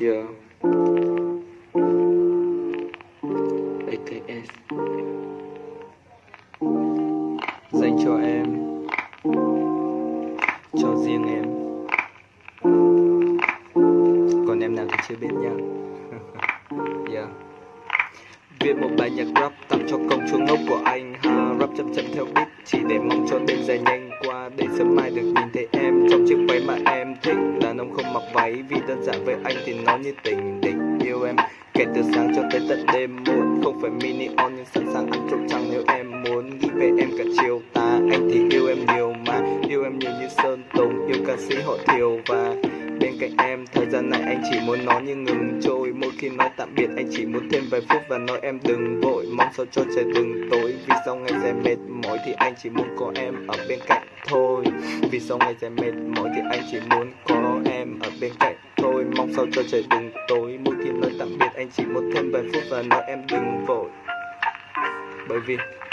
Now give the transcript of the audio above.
Yeah. ATS Dành cho em. Cho riêng em. Còn em nào thì chưa biết nha. Yeah. Viết một bài nhạc rap tặng cho công chúa ngốc của anh. Ha, Rap chậm chậm theo beat. Chỉ để mong cho đêm dài nhanh qua, Để sớm mai được nhìn thấy em trong chiếc váy mà em thích. Đàn ông không mặc váy vì đơn giản với anh thì nó như tình địch yêu em. Kể từ sáng cho tới tận đêm, muộn Không phải mini on, nhưng sẵn sàng ăn trộm trăng nếu em muốn. Nghĩ về em cả chiều, ta, Anh thì yêu em nhiều mà. Yêu em nhiều như Sơn Tùng, Yêu ca sĩ họ Thiều. Và bên cạnh em, Thời gian này anh chỉ muốn nói như ngừng trôi. Mỗi khi nói tạm biệt, anh chỉ muốn thêm vài phút Và nói em đừng vội. Mong sao cho trời đừng tối, Vì sau ngày dài mệt mỏi thì anh chỉ muốn có em ở bên cạnh thôi. Vì sau ngày dài mệt mỏi thì anh chỉ muốn có bên cạnh thôi Mong sao cho trời đừng tối. Mỗi khi nói tạm biệt anh chỉ muốn thêm vài phút Và nói em đừng vội. Bởi vì